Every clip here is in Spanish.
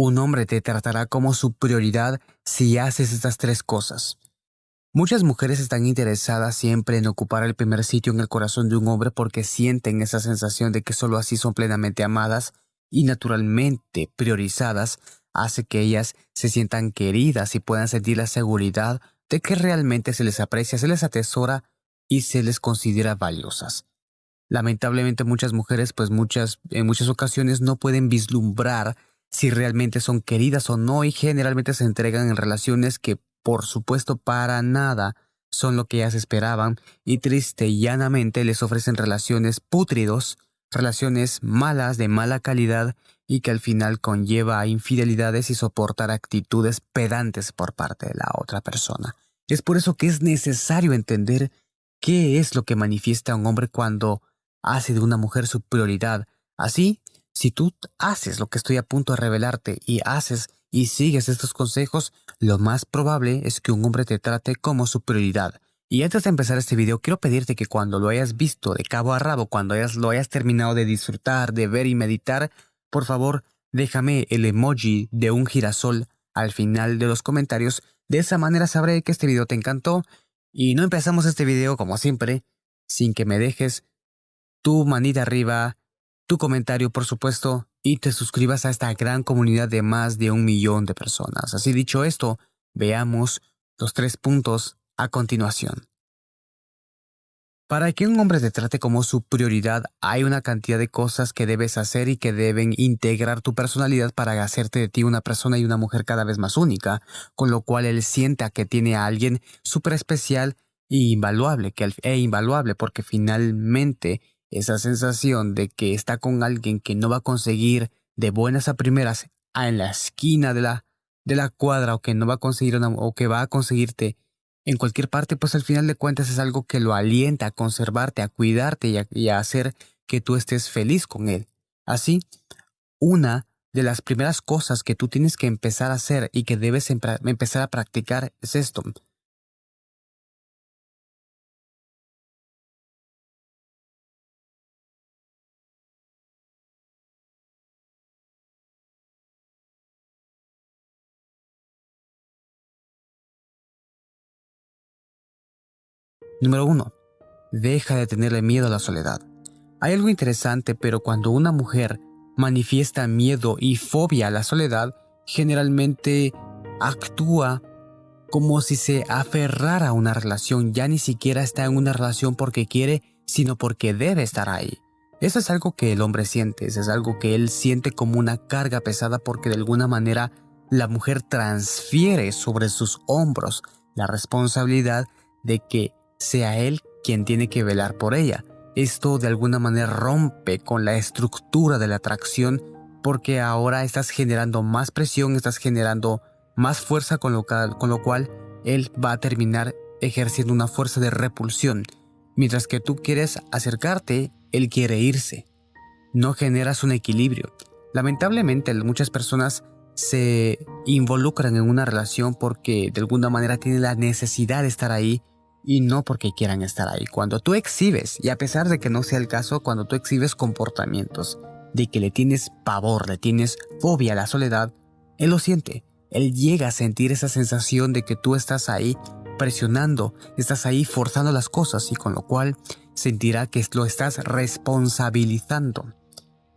Un hombre te tratará como su prioridad si haces estas tres cosas. Muchas mujeres están interesadas siempre en ocupar el primer sitio en el corazón de un hombre porque sienten esa sensación de que solo así son plenamente amadas y naturalmente priorizadas, hace que ellas se sientan queridas y puedan sentir la seguridad de que realmente se les aprecia, se les atesora y se les considera valiosas. Lamentablemente muchas mujeres, pues muchas, en muchas ocasiones no pueden vislumbrar si realmente son queridas o no y generalmente se entregan en relaciones que, por supuesto, para nada son lo que ellas esperaban y triste y llanamente les ofrecen relaciones pútridos, relaciones malas de mala calidad y que al final conlleva a infidelidades y soportar actitudes pedantes por parte de la otra persona. Es por eso que es necesario entender qué es lo que manifiesta un hombre cuando hace de una mujer su prioridad. Así, si tú haces lo que estoy a punto de revelarte y haces y sigues estos consejos, lo más probable es que un hombre te trate como su prioridad. Y antes de empezar este video, quiero pedirte que cuando lo hayas visto de cabo a rabo, cuando hayas, lo hayas terminado de disfrutar, de ver y meditar, por favor, déjame el emoji de un girasol al final de los comentarios. De esa manera sabré que este video te encantó. Y no empezamos este video, como siempre, sin que me dejes tu manita arriba, tu comentario por supuesto, y te suscribas a esta gran comunidad de más de un millón de personas. Así dicho esto, veamos los tres puntos a continuación. Para que un hombre te trate como su prioridad, hay una cantidad de cosas que debes hacer y que deben integrar tu personalidad para hacerte de ti una persona y una mujer cada vez más única, con lo cual él sienta que tiene a alguien súper especial e invaluable, que, e invaluable, porque finalmente esa sensación de que está con alguien que no va a conseguir de buenas a primeras en la esquina de la, de la cuadra o que no va a conseguir o que va a conseguirte en cualquier parte, pues al final de cuentas es algo que lo alienta a conservarte, a cuidarte y a, hacer que tú estés feliz con él. Así, una de las primeras cosas que tú tienes que empezar a hacer y que debes empezar a practicar es esto. Número 1. Deja de tenerle miedo a la soledad. Hay algo interesante, pero cuando una mujer manifiesta miedo y fobia a la soledad, generalmente actúa como si se aferrara a una relación, ya ni siquiera está en una relación porque quiere, sino porque debe estar ahí. Eso es algo que el hombre siente, eso es algo que él siente como una carga pesada porque de alguna manera la mujer transfiere sobre sus hombros la responsabilidad de que sea él quien tiene que velar por ella. Esto de alguna manera rompe con la estructura de la atracción porque ahora estás generando más presión, estás generando más fuerza con lo, con lo cual él va a terminar ejerciendo una fuerza de repulsión. Mientras que tú quieres acercarte, él quiere irse. No generas un equilibrio. Lamentablemente muchas personas se involucran en una relación porque de alguna manera tienen la necesidad de estar ahí y no porque quieran estar ahí. Cuando tú exhibes, y a pesar de que no sea el caso, cuando tú exhibes comportamientos de que le tienes pavor, le tienes fobia a la soledad, él lo siente. Él llega a sentir esa sensación de que tú estás ahí presionando, estás ahí forzando las cosas y con lo cual sentirá que lo estás responsabilizando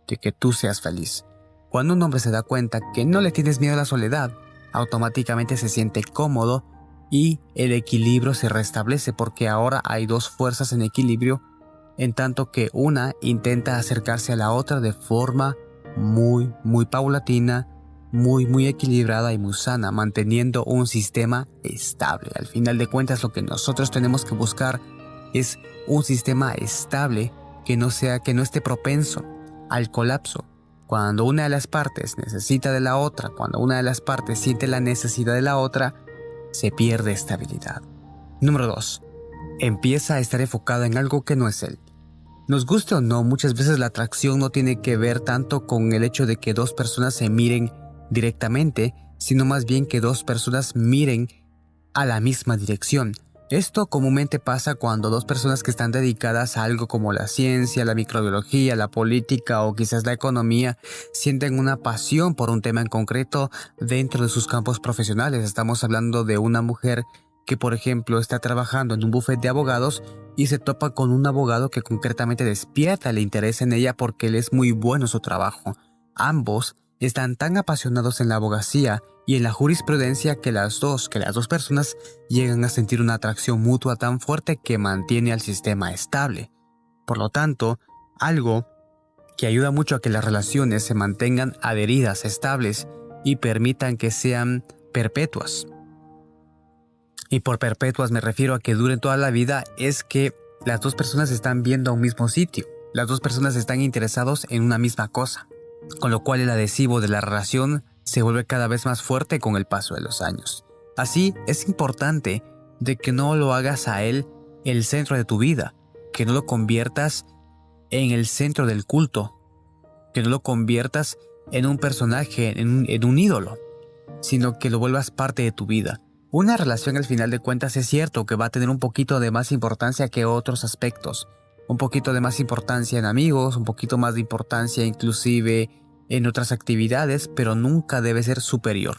de que tú seas feliz. Cuando un hombre se da cuenta que no le tienes miedo a la soledad, automáticamente se siente cómodo y el equilibrio se restablece porque ahora hay dos fuerzas en equilibrio en tanto que una intenta acercarse a la otra de forma muy, muy paulatina, muy, muy equilibrada y muy sana, manteniendo un sistema estable. Al final de cuentas lo que nosotros tenemos que buscar es un sistema estable que no sea, que no esté propenso al colapso. Cuando una de las partes necesita de la otra, cuando una de las partes siente la necesidad de la otra, se pierde estabilidad. Número 2. Empieza a estar enfocado en algo que no es él. Nos guste o no, muchas veces la atracción no tiene que ver tanto con el hecho de que dos personas se miren directamente, sino más bien que dos personas miren a la misma dirección. Esto comúnmente pasa cuando dos personas que están dedicadas a algo como la ciencia, la microbiología, la política o quizás la economía sienten una pasión por un tema en concreto dentro de sus campos profesionales. Estamos hablando de una mujer que por ejemplo está trabajando en un bufete de abogados y se topa con un abogado que concretamente despierta el interés en ella porque él es muy bueno en su trabajo. Ambos están tan apasionados en la abogacía y en la jurisprudencia que las dos, que las dos personas llegan a sentir una atracción mutua tan fuerte que mantiene al sistema estable. Por lo tanto, algo que ayuda mucho a que las relaciones se mantengan adheridas, estables y permitan que sean perpetuas. Y por perpetuas me refiero a que duren toda la vida es que las dos personas están viendo a un mismo sitio. Las dos personas están interesados en una misma cosa, con lo cual el adhesivo de la relación se vuelve cada vez más fuerte con el paso de los años. Así, es importante de que no lo hagas a él el centro de tu vida, que no lo conviertas en el centro del culto, que no lo conviertas en un personaje, en un, en un ídolo, sino que lo vuelvas parte de tu vida. Una relación al final de cuentas es cierto que va a tener un poquito de más importancia que otros aspectos. Un poquito de más importancia en amigos, un poquito más de importancia inclusive en otras actividades, pero nunca debe ser superior.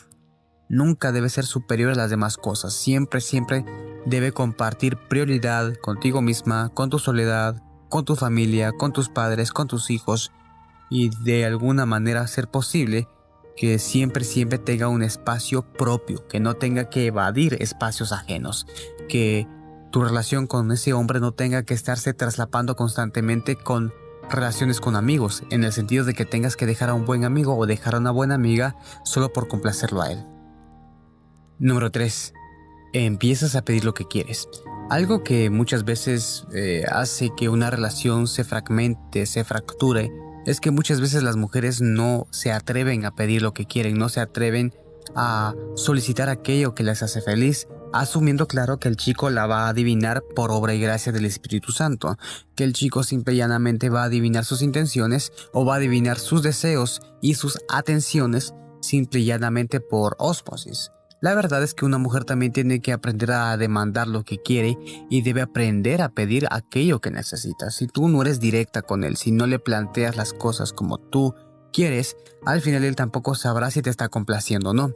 Nunca debe ser superior a las demás cosas. Siempre, siempre debe compartir prioridad contigo misma, con tu soledad, con tu familia, con tus padres, con tus hijos y de alguna manera ser posible que siempre, siempre tenga un espacio propio, que no tenga que evadir espacios ajenos, que tu relación con ese hombre no tenga que estarse traslapando constantemente con relaciones con amigos, en el sentido de que tengas que dejar a un buen amigo o dejar a una buena amiga solo por complacerlo a él. Número 3. Empiezas a pedir lo que quieres. Algo que muchas veces eh, hace que una relación se fragmente, se fracture, es que muchas veces las mujeres no se atreven a pedir lo que quieren, no se atreven a solicitar aquello que les hace feliz, asumiendo claro que el chico la va a adivinar por obra y gracia del Espíritu Santo, que el chico simple y llanamente va a adivinar sus intenciones o va a adivinar sus deseos y sus atenciones simple y llanamente por ósmosis. La verdad es que una mujer también tiene que aprender a demandar lo que quiere y debe aprender a pedir aquello que necesita. Si tú no eres directa con él, si no le planteas las cosas como tú quieres, al final él tampoco sabrá si te está complaciendo o no.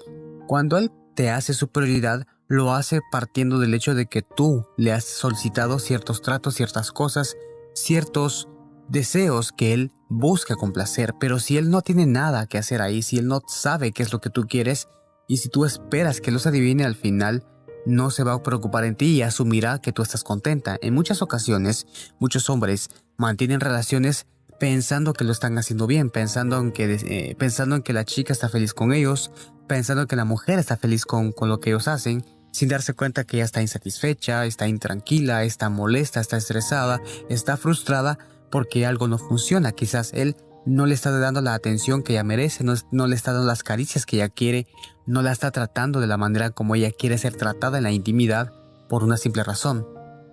Cuando él te hace su prioridad, lo hace partiendo del hecho de que tú le has solicitado ciertos tratos, ciertas cosas, ciertos deseos que él busca complacer, pero si él no tiene nada que hacer ahí, si él no sabe qué es lo que tú quieres, y si tú esperas que los adivine al final, no se va a preocupar en ti y asumirá que tú estás contenta. En muchas ocasiones, muchos hombres mantienen relaciones pensando que lo están haciendo bien, pensando en que, eh, pensando en que la chica está feliz con ellos, pensando en que la mujer está feliz con, con lo que ellos hacen, sin darse cuenta que ella está insatisfecha, está intranquila, está molesta, está estresada, está frustrada porque algo no funciona. Quizás él no le está dando la atención que ella merece, no, le está dando las caricias que ella quiere, no la está tratando de la manera como ella quiere ser tratada en la intimidad por una simple razón.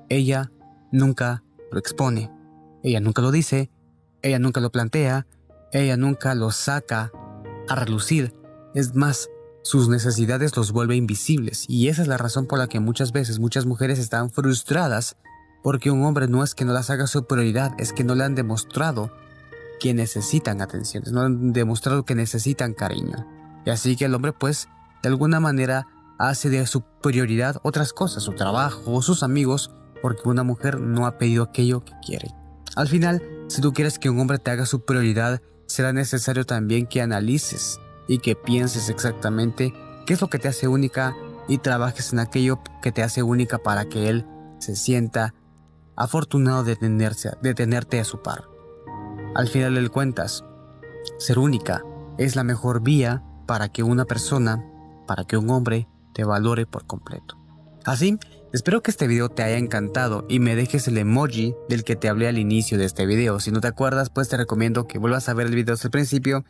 Ella nunca lo expone, ella nunca lo dice, ella nunca lo plantea, ella nunca lo saca a relucir. Es más, sus necesidades los vuelve invisibles y esa es la razón por la que muchas veces muchas mujeres están frustradas porque un hombre no es que no las haga su prioridad, es que no le han demostrado que necesitan atenciones, no han demostrado que necesitan cariño. Y así que el hombre pues de alguna manera hace de su prioridad otras cosas, su trabajo, sus amigos, porque una mujer no ha pedido aquello que quiere. Al final, si tú quieres que un hombre te haga su prioridad, será necesario también que analices y que pienses exactamente qué es lo que te hace única y trabajes en aquello que te hace única para que él se sienta afortunado de, tenerse, de tenerte a su par. Al final del cuentas, ser única es la mejor vía para que una persona, para que un hombre te valore por completo. Así, espero que este video te haya encantado y me dejes el emoji del que te hablé al inicio de este video. Si no te acuerdas, pues te recomiendo que vuelvas a ver el video desde el principio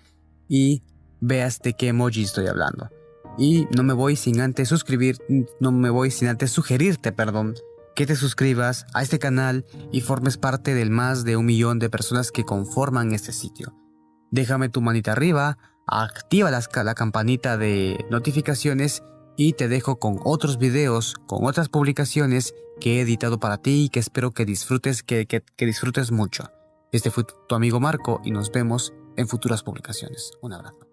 y veas de qué emoji estoy hablando. Y no me voy sin antes suscribir, no me voy sin antes sugerirte, perdón, que te suscribas a este canal y formes parte del más de un millón de personas que conforman este sitio. Déjame tu manita arriba, activa la, campanita de notificaciones y te dejo con otros videos, con otras publicaciones que he editado para ti y que espero que disfrutes, que, que disfrutes mucho. Este fue tu amigo Marco y nos vemos en futuras publicaciones. Un abrazo.